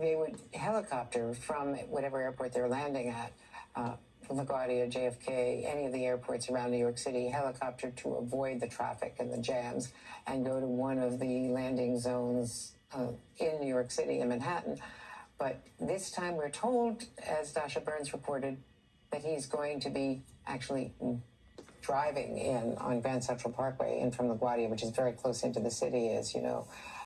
they would helicopter from whatever airport they're landing at, uh, LaGuardia, JFK, any of the airports around New York City, helicopter to avoid the traffic and the jams and go to one of the landing zones uh, in New York City in Manhattan. But this time we're told, as Dasha Burns reported, that he's going to be actually driving in on Grand Central Parkway in from LaGuardia, which is very close into the city, as you know.